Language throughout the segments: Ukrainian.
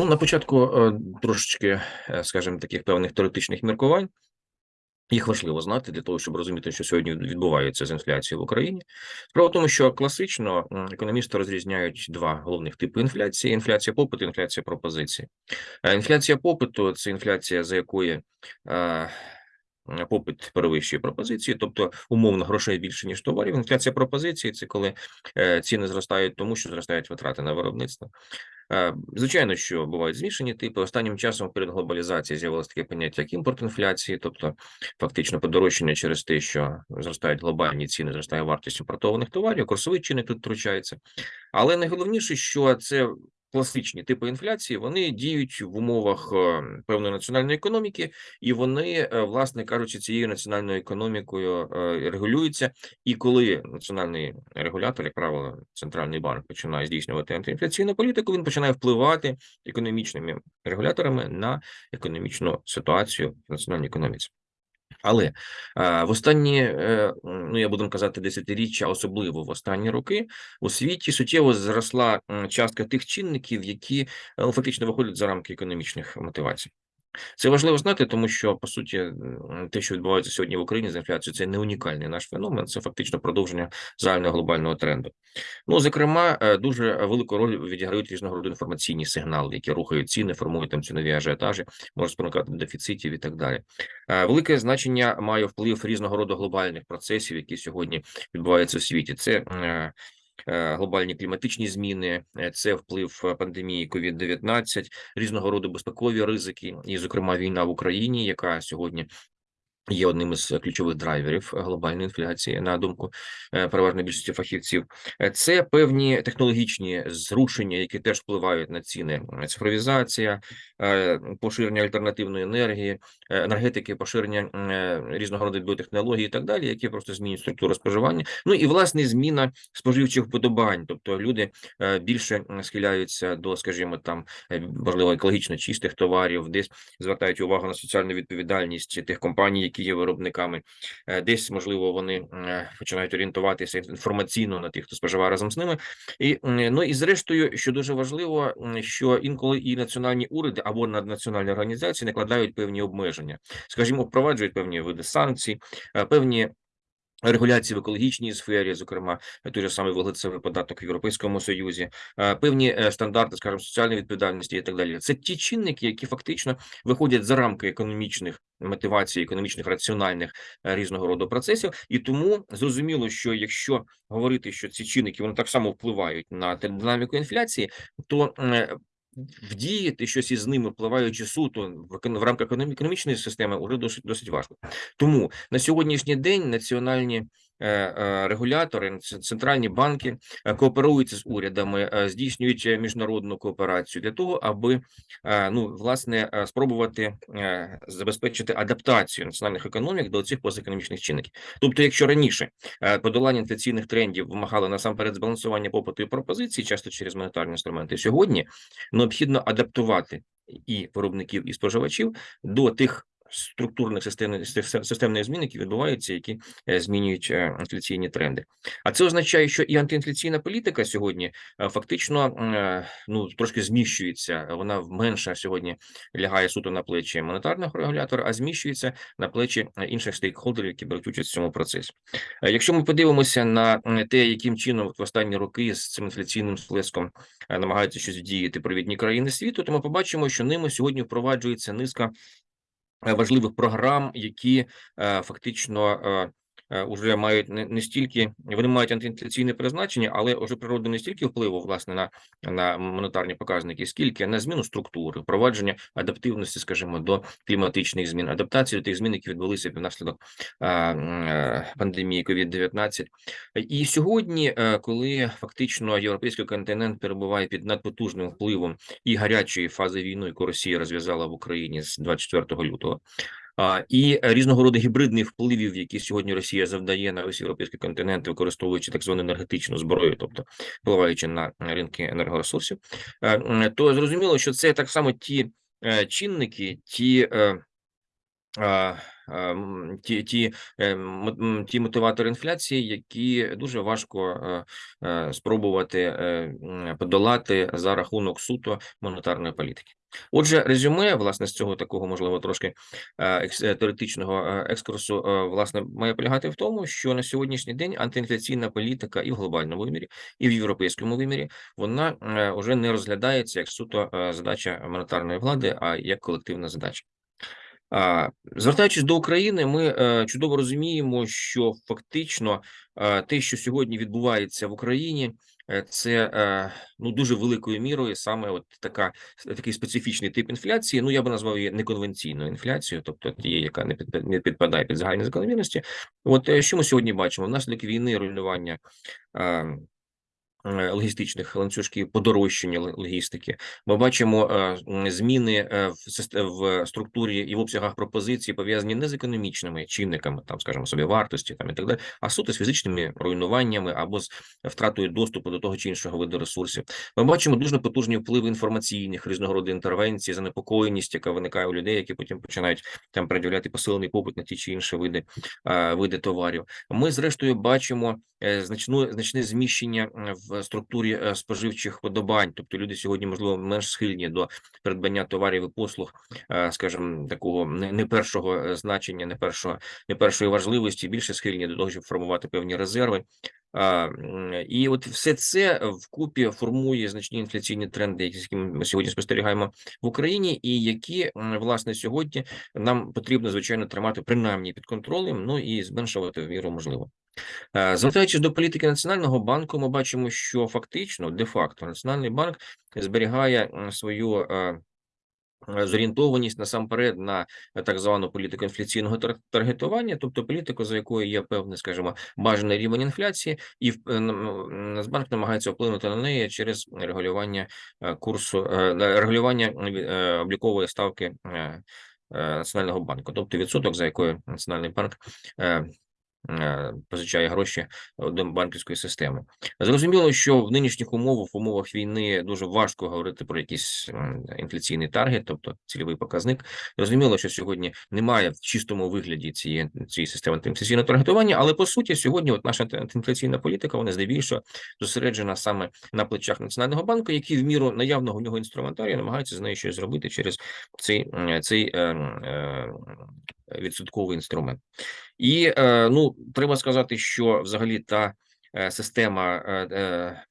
Ну, на початку е, трошечки, е, скажімо, таких певних теоретичних міркувань. Їх важливо знати для того, щоб розуміти, що сьогодні відбувається з інфляцією в Україні. Справа в тому, що класично економісти розрізняють два головних типи інфляції: інфляція попиту, інфляція пропозиції. Е, Інфляція попиту це інфляція, за якої попит перевищує пропозиції, тобто умовно грошей більше ніж товарів. Інфляція пропозиції це коли е, ціни зростають, тому що зростають витрати на виробництво. Е, Звичайно, що бувають змішані типи. Останнім часом перед глобалізацією з'явилось таке поняття як імпорт інфляції, тобто фактично подорожчання через те, що зростають глобальні ціни, зростає вартість імпортованих товарів, курсовий чинник тут втручається. Але найголовніше, що це класичні типи інфляції, вони діють в умовах е, певної національної економіки, і вони, е, власне кажучи, цією національною економікою е, регулюються. І коли національний регулятор, як правило, центральний банк починає здійснювати антиінфляційну політику, він починає впливати економічними регуляторами на економічну ситуацію в національній економіці. Але в останні, е, ну я буду казати, десятиріччя, особливо в останні роки, у світі суттєво зросла частка тих чинників, які е, фактично виходять за рамки економічних мотивацій. Це важливо знати, тому що по суті те, що відбувається сьогодні в Україні з інфляцією, це не унікальний наш феномен, це фактично продовження загального глобального тренду. Ну, зокрема, е, дуже велику роль відіграють різного роду інформаційні сигнали, які рухають ціни, формують там цінові ажіотажі, можуть спонукати дефіцитів і так далі. Е, Велике значення має вплив різного роду глобальних процесів, які сьогодні відбуваються в світі. Це е, глобальні кліматичні зміни, е, це вплив е, пандемії COVID-19, різного роду безпекові ризики, і, зокрема, війна в Україні, яка сьогодні. Є одним із ключових драйверів глобальної інфляції, на думку е, переважної більшості фахівців. Е, Це певні технологічні зрушення, які теж впливають на ціни. Е, Цифровізація, е, поширення альтернативної енергії, е, енергетики, поширення е, різного роду біотехнологій і так далі, які просто змінюють структуру споживання. Ну і власне зміна споживчих вподобань, тобто люди е, більше схиляються до, скажімо, там е, можливо екологічно чистих товарів, десь звертають увагу на соціальну відповідальність тих компаній, які є виробниками. Е, Десь можливо вони е, починають орієнтуватися інформаційно на тих, хто споживає разом з ними. І ну і зрештою, що дуже важливо, що інколи і національні уряди або наднаціональні організації накладають певні обмеження, скажімо, впроваджують певні види санкцій, е, певні. Регуляції в екологічній сфері, зокрема, той же самий вуглецевий податок в Європейському Союзі, певні стандарти, скажімо, соціальної відповідальності і так далі. Це ті чинники, які фактично виходять за рамки економічних мотивацій, економічних раціональних е, різного роду процесів, і тому зрозуміло, що якщо говорити, що ці чинники вони так само впливають на динаміку інфляції, то е, Вдіяти щось із ними, впливаючи суто в рамках економічної системи, уже досить досить важко. Тому на сьогоднішній день національні регулятори, центральні банки е, кооперуються з урядами, е, здійснюють е, міжнародну кооперацію для того, аби е, ну власне е, спробувати е, забезпечити адаптацію національних економік до цих позаекономічних чинників. Тобто, якщо раніше е, подолання інфляційних трендів вимагало насамперед збалансування попиту і пропозиції, часто через монетарні інструменти, сьогодні необхідно адаптувати і виробників, і споживачів до тих структурних системних системних змін, які відбуваються, які е, змінюють е, інфляційні тренди. А це означає, що і антиінфляційна політика сьогодні е, фактично ну трошки зміщується. Вона менше сьогодні лягає суто на плечі монетарного регулятора, а зміщується на плечі інших стейкхолдерів, які беруть участь в цьому процесі. Якщо ми подивимося на те, яким чином в останні роки з цим інфляційним сплеском намагаються щось вдіяти провідні країни світу, то ми побачимо, що ними сьогодні впроваджується низка важливих програм, які е, фактично е, е, мають не, не стільки вони мають антиінфляційне призначення, але вже природу не стільки впливу власне на, на монетарні показники, скільки на зміну структури, впровадження адаптивності, скажімо, до кліматичних змін, адаптацію до тих змін, які відбулися внаслідок е, е, пандемії COVID-19. І сьогодні, коли фактично європейський континент перебуває під надпотужним впливом і гарячої фази війни, яку Росія розв'язала в Україні з 24 лютого. І різного роду гібридних впливів, які сьогодні Росія завдає на весь європейський континент, використовуючи так звану енергетичну зброю, тобто впливаючи на ринки енергоресурсів, е, то зрозуміло, що це так само ті е, чинники, ті е, ті ті, ті мотиватори інфляції, які дуже важко спробувати подолати за рахунок суто монетарної політики. Отже, резюме, власне, з цього такого, можливо, трошки е, е, теоретичного е, екскурсу, власне, має полягати в тому, що на сьогоднішній день антиінфляційна політика і в глобальному вимірі, і в європейському вимірі вона вже не розглядається як суто задача монетарної влади, а як колективна задача. Звертаючись до України, ми чудово розуміємо, що фактично те, що сьогодні відбувається в Україні, це е, ну дуже великою мірою саме от така такий специфічний тип інфляції. Ну я би назвав її неконвенційною інфляцією, тобто тією, яка не під не підпадає під загальні закономірності. От е, що ми сьогодні бачимо? Внаслідок війни руйнування. Е, Логістичних ланцюжків подорожчання логістики, ми бачимо е, зміни е, в в структурі і в обсягах пропозицій, пов'язані не з економічними чинниками, там, скажімо, собі вартості там і так далі, а суто з фізичними руйнуваннями або з втратою доступу до того чи іншого виду ресурсів. Ми бачимо дуже потужні впливи інформаційних різного роду інтервенцій, занепокоєність, яка виникає у людей, які потім починають там пред'являти посилений попит на ті чи інші види, види товарів. Ми, зрештою, бачимо значну значне зміщення е, структурі е, споживчих подобань. Тобто люди сьогодні, можливо, менш схильні до придбання товарів і послуг, е, скажімо, такого не, не першого е, значення, не першого, не першої важливості, більше схильні до того, щоб формувати певні резерви. І от все це вкупі формує значні інфляційні тренди, які ми сьогодні спостерігаємо в Україні, і які власне сьогодні нам потрібно звичайно тримати принаймні під контролем, ну і зменшувати в міру можливо. Звертаючись до політики Національного банку, ми бачимо, що фактично, де-факто, Національний банк зберігає свою зорієнтованість насамперед на е, так звану політику інфляційного таргетування, тобто політику, за якою є певний, скажімо, бажаний рівень інфляції, і е, Нацбанк намагається вплинути на неї через регулювання е, курсу, е, регулювання е, облікової ставки е, е, Національного банку, тобто відсоток, за якою Національний банк е, е, позичає гроші до банківської системи. Зрозуміло, що в нинішніх умовах, в умовах війни, дуже важко говорити про якийсь інфляційний таргет, тобто цільовий показник. Зрозуміло, що сьогодні немає в чистому вигляді цієї цієї системи антиінфляційного таргетування, але по суті, сьогодні, от наша анти- антиінфляційна політика, вона здебільшого зосереджена саме на плечах Національного банку, який в міру наявного в нього інструментарію намагається з нею щось зробити через цей, цей е, е, відсотковий інструмент. І е, ну треба сказати, що взагалі та е, система е,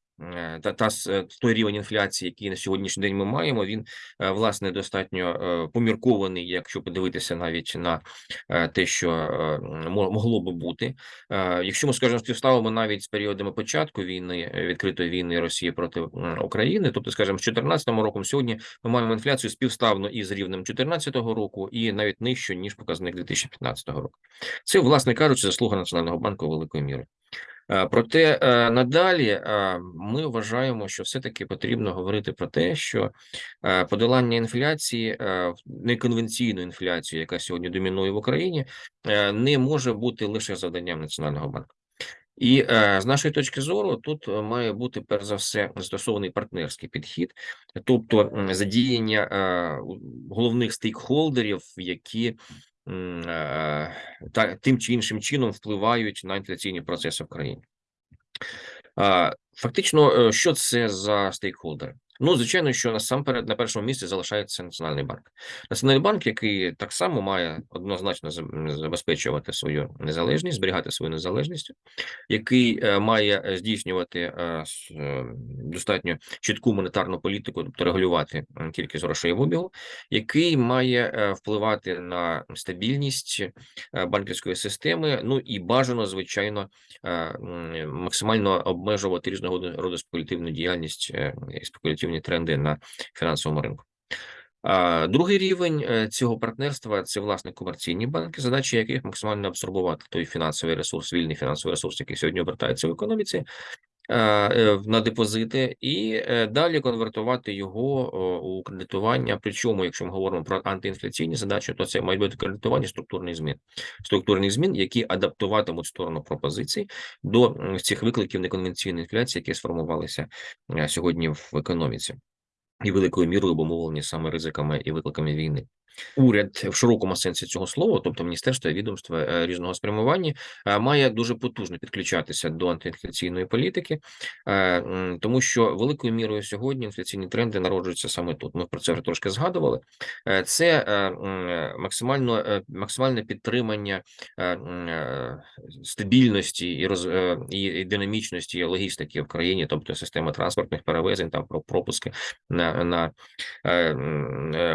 та, та е, той рівень інфляції, який на сьогоднішній день ми маємо, він е, власне достатньо е, поміркований, якщо подивитися навіть на е, те, що е, мо- могло би бути. Е, Якщо ми скажімо, співставимо навіть з періодами початку війни е, відкритої війни Росії проти України, тобто, скажімо, з 2014 роком, сьогодні ми маємо інфляцію співставно із рівнем 2014 року, і навіть нижче ніж показник 2015 року. Це, власне кажучи, заслуга Національного банку великої міри. Е, Проте е, надалі е, ми вважаємо, що все-таки потрібно говорити про те, що подолання інфляції, неконвенційну інфляцію, яка сьогодні домінує в Україні, не може бути лише завданням Національного банку. І з нашої точки зору, тут має бути перш за все застосований партнерський підхід, тобто задіяння головних стейкхолдерів, які та тим чи іншим чином впливають на інфляційні процеси в країні. Фактично, е, що це за стейкхолдери? Ну, звичайно, що насамперед на першому місці залишається Національний банк. Національний банк, який так само має однозначно заб- забезпечувати свою незалежність, зберігати свою незалежність, який е, має е, здійснювати е, достатньо чітку монетарну політику, тобто регулювати кількість грошей в обігу, який має впливати на стабільність банківської системи. Ну і бажано, звичайно, максимально обмежувати різного роду спекулятивну діяльність і спекулятивні тренди на фінансовому ринку. Другий рівень е, цього партнерства це власне комерційні банки, задача яких максимально абсорбувати той фінансовий ресурс, вільний фінансовий ресурс, який сьогодні обертається в економіці. Е, е, На депозити і е, далі конвертувати його у кредитування. Причому, якщо ми говоримо про антиінфляційні задачі, то це мають бути кредитування структурних змін, структурних змін, які адаптуватимуть сторону пропозицій до цих викликів неконвенційної інфляції, які сформувалися сьогодні в економіці і великою мірою обумовлені саме ризиками і викликами війни. Уряд в широкому сенсі цього слова, тобто міністерство і відомства е, різного спрямування, е, має дуже потужно підключатися до антиінфляційної політики, е, тому що великою мірою сьогодні інфляційні тренди народжуються саме тут. Ми про це вже трошки згадували. Це максимально максимальне підтримання стабільності і роз і динамічності логістики в країні, тобто система транспортних перевезень, там про пропуски на на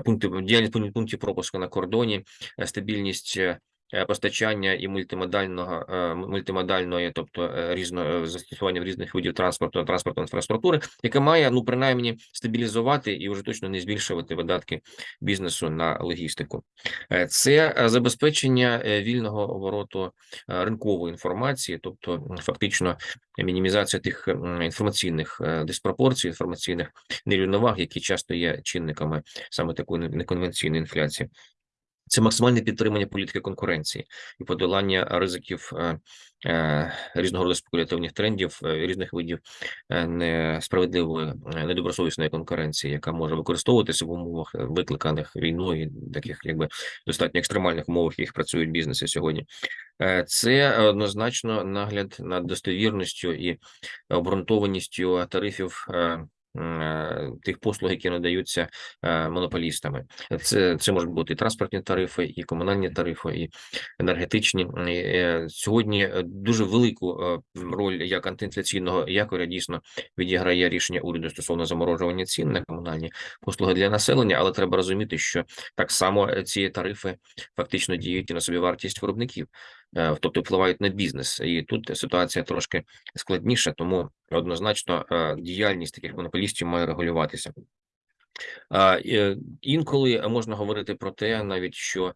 пункти діяльність пунктів пропуску на кордоні, е, стабільність Е, постачання і мультимодального е, мультимодальної, тобто е, різно застосування різних видів транспорту транспортної інфраструктури, яка має ну принаймні стабілізувати і вже точно не збільшувати видатки бізнесу на логістику. Це забезпечення вільного обороту ринкової інформації, тобто фактично мінімізація тих інформаційних диспропорцій, інформаційних нерівноваг, які часто є чинниками саме такої неконвенційної інфляції. Це максимальне підтримання політики конкуренції і подолання ризиків е, е, різного роду спекулятивних трендів, е, різних видів несправедливої недобросовісної конкуренції, яка може використовуватися в умовах викликаних війною, таких якби достатньо екстремальних умовах, яких працюють бізнеси сьогодні. Це однозначно нагляд над достовірністю і обґрунтованістю тарифів тих послуг, які надаються е, монополістами. Це це можуть бути і транспортні тарифи, і комунальні тарифи, і енергетичні. Е, сьогодні дуже велику роль як антиінфляційного якоря дійсно відіграє рішення уряду стосовно заморожування цін на комунальні послуги для населення, але треба розуміти, що так само ці тарифи фактично діють і на собівартість виробників. Е, тобто впливають на бізнес, і тут ситуація трошки складніша, тому однозначно е, діяльність таких монополістів має регулюватися. Е, інколи можна говорити про те, навіть що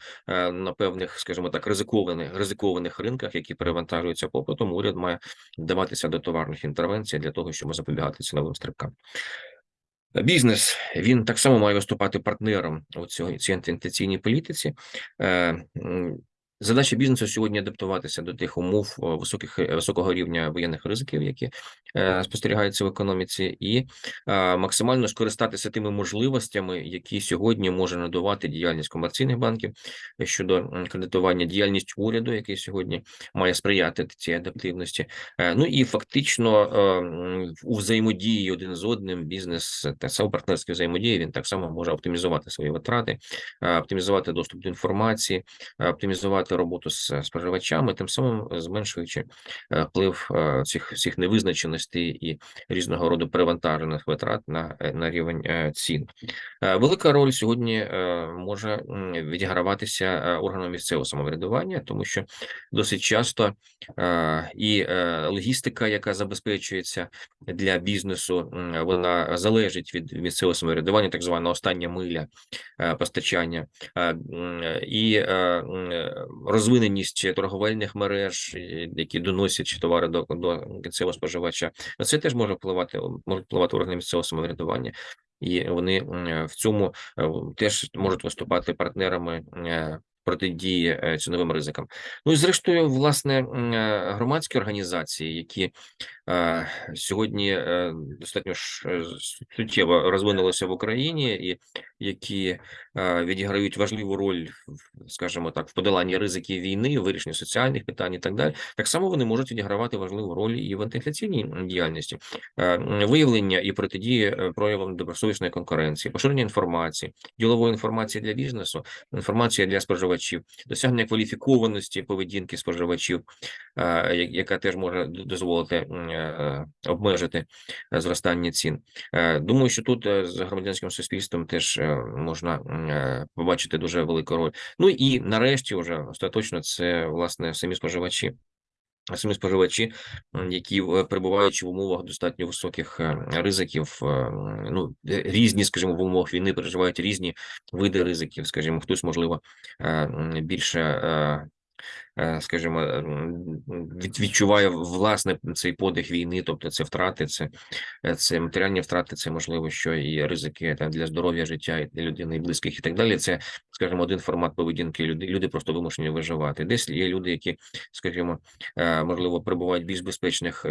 на певних, скажімо так, ризикованих ризикованих ринках, які перевантажуються попитом, уряд має вдаватися до товарних інтервенцій для того, щоб запобігати ціновим стрибкам. Бізнес він так само має виступати партнером у цій антиінфляційній політиці. Задача бізнесу сьогодні адаптуватися до тих умов високих е, високого рівня воєнних ризиків, які е, спостерігаються в економіці, і е, максимально скористатися тими можливостями, які сьогодні може надавати діяльність комерційних банків щодо кредитування, діяльність уряду, який сьогодні має сприяти цій адаптивності. Е, ну і фактично е, у взаємодії один з одним бізнес та саме партнерські взаємодії він так само може оптимізувати свої витрати, е, оптимізувати доступ до інформації, е, оптимізувати роботу з е, споживачами, тим самим е, зменшуючи е, вплив цих всіх невизначеностей і різного роду перевантажених витрат на на рівень цін. Велика роль сьогодні може відіграватися органом місцевого самоврядування, тому що досить часто і логістика, яка забезпечується для бізнесу, вона залежить від місцевого самоврядування, так звана остання миля постачання і розвиненість торговельних мереж, які доносять товари до до кінцевого споживача, це теж може впливати, може впливати органи місцевого самоврядування. І вони в цьому е, теж можуть виступати партнерами е, протидії е, ціновим ризикам. Ну і зрештою, власне, громадські організації, які сьогодні достатньо суттєво розвинулися в Україні, і які відіграють важливу роль, скажімо так, в подоланні ризиків війни, вирішенні соціальних питань і так далі. Так само вони можуть відігравати важливу роль і в антиінфляційній діяльності, виявлення і протидії е, проявам добросовісної конкуренції, поширення інформації, ділової інформації для бізнесу, інформація для споживачів, досягнення кваліфікованості поведінки споживачів, яка теж може дозволити е, обмежити зростання цін. Е, думаю, що тут з громадянським суспільством теж можна побачити дуже велику роль. Ну і нарешті, вже остаточно, це власне самі споживачі. Самі споживачі, які е, перебуваючи в умовах достатньо високих е, ризиків, е, ну різні, скажімо, в умовах війни переживають різні види ризиків. Скажімо, хтось можливо більше скажімо, відчуває власне цей подих війни, тобто це втрати, це це матеріальні втрати, це можливо, що і ризики там для здоров'я життя і людини і близьких, і так далі. Це, скажімо, один формат поведінки. Люди люди просто вимушені виживати. Десь є люди, які, скажімо, можливо, перебувають в більш безпечних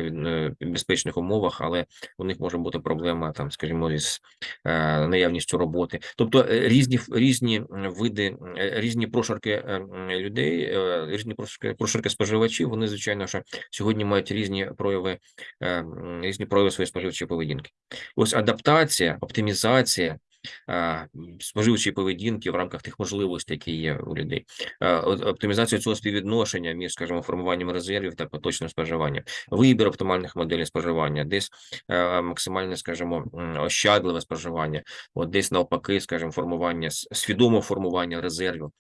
безпечних умовах, але у них може бути проблема там, скажімо, із наявністю роботи, тобто різні різні види, різні прошарки людей, різні прошарки споживачів. Вони звичайно що сьогодні мають різні прояви, різні прояви своєї споживчої поведінки. Ось адаптація, оптимізація споживчої поведінки в рамках тих можливостей, які є у людей, оптимізацію цього співвідношення між, скажімо, формуванням резервів та поточним споживанням, вибір оптимальних моделей споживання, десь максимальне, скажімо, ощадливе споживання, от десь навпаки, скажімо, формування свідоме формування резервів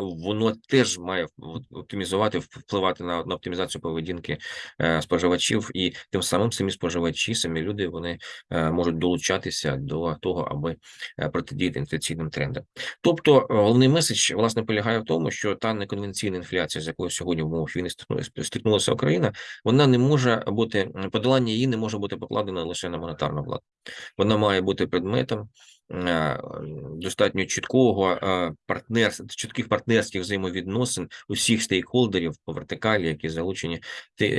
воно теж має оптимізувати, впливати на на оптимізацію поведінки е, споживачів, і тим самим самі споживачі, самі люди вони е, можуть долучатися до того, аби е, протидіяти інфляційним трендам. Тобто, головний меседж власне полягає в тому, що та неконвенційна інфляція, з якою сьогодні в умовах війни стикнулася Україна, вона не може бути подолання її не може бути покладено лише на монетарну владу. Вона має бути предметом Е, достатньо чіткого е, партнерства, чітких партнерських взаємовідносин усіх стейкхолдерів по вертикалі, які залучені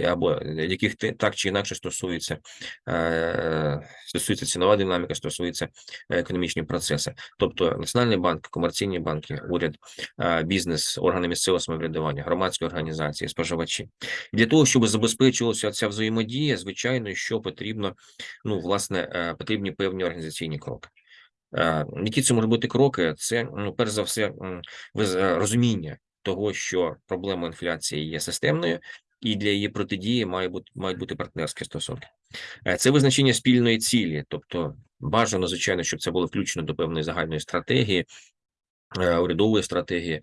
або яких так чи інакше стосується е, стосується цінова динаміка, стосується економічні процеси, тобто Національний банк, комерційні банки, уряд, бізнес, органи місцевого самоврядування, громадські організації, споживачі для того, щоб забезпечувалася ця взаємодія, звичайно, що потрібно, ну власне, потрібні певні організаційні кроки. Які це можуть бути кроки? Це ну, перш за все розуміння того, що проблема інфляції є системною, і для її протидії має бути мають бути партнерські стосунки. Е, це визначення спільної цілі, тобто бажано, звичайно, щоб це було включено до певної загальної стратегії, е, урядової стратегії.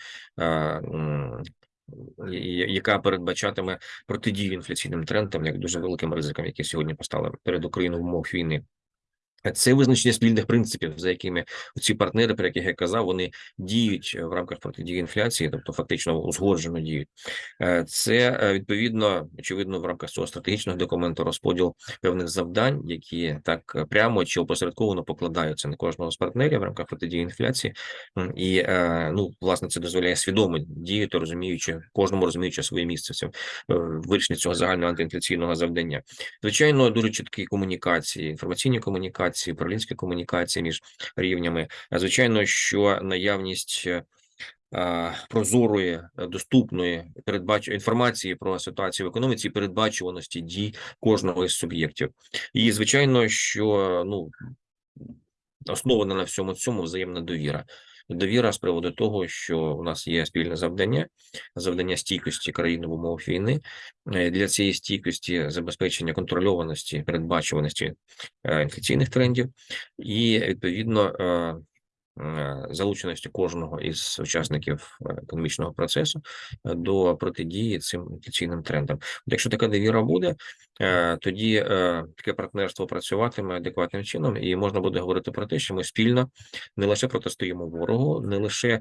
Яка передбачатиме протидію інфляційним трендам, як дуже великим ризикам, які сьогодні постали перед Україною в умовах війни, це визначення спільних принципів, за якими ці партнери, про яких я казав, вони діють в рамках протидії інфляції, тобто фактично узгоджено діють. Е, це е, відповідно очевидно в рамках цього стратегічного документу розподіл певних завдань, які так прямо чи опосередковано покладаються на кожного з партнерів в рамках протидії інфляції, і е, ну власне це дозволяє свідомо діяти, розуміючи кожному розуміючи своє місце в вирішенні цього загального антиінфляційного завдання. Звичайно, дуже чіткі комунікації, інформаційні комунікації комунікації, управлінська комунікація між рівнями. Звичайно, що наявність. Е, прозорої доступної передбач інформації про ситуацію в економіці, передбачуваності дій кожного із суб'єктів, і звичайно, що ну основана на всьому цьому взаємна довіра довіра з приводу того, що у нас є спільне завдання, завдання стійкості країни в умовах війни. Е, для цієї стійкості забезпечення контрольованості, передбачуваності інфекційних інфляційних трендів, і відповідно е, Е, залученості кожного із учасників е, економічного процесу е, до протидії цим інфляційним трендам. Якщо така довіра буде, тоді таке партнерство працюватиме адекватним чином, і можна буде говорити про те, що ми спільно не лише протистоїмо ворогу, не лише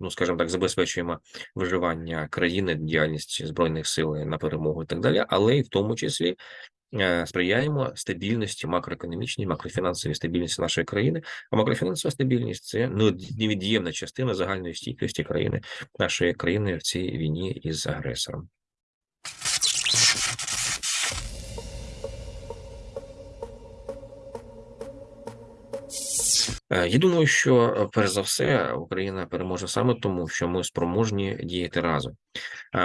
Ну, скажімо так, забезпечуємо виживання країни, діяльність збройних сил на перемогу і так далі, але й в тому числі Е, сприяємо стабільності макроекономічній, макрофінансовій стабільності нашої країни. А макрофінансова стабільність це ну, невід'ємна частина загальної стійкості країни нашої країни в цій війні із агресором. Я думаю, що е, перш за все Україна переможе саме тому, що ми спроможні діяти разом.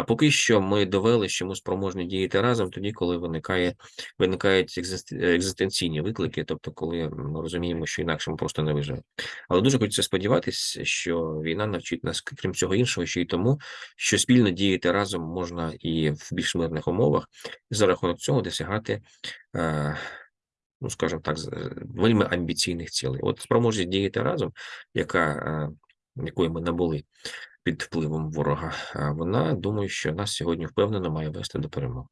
Поки що ми довели, що ми спроможні діяти разом тоді, коли виникає виникають екзистенційні виклики, тобто, коли ми розуміємо, що інакше ми просто не виживемо. Але дуже хочеться сподіватися, що війна навчить нас, крім цього іншого, ще й тому, що спільно діяти разом можна і в більш мирних умовах, і за рахунок цього досягати. Е, ну, скажімо так, вельми амбіційних цілей. От спроможність діяти разом, яка е, якої ми набули під впливом ворога, вона думаю, що нас сьогодні впевнено має вести до перемоги.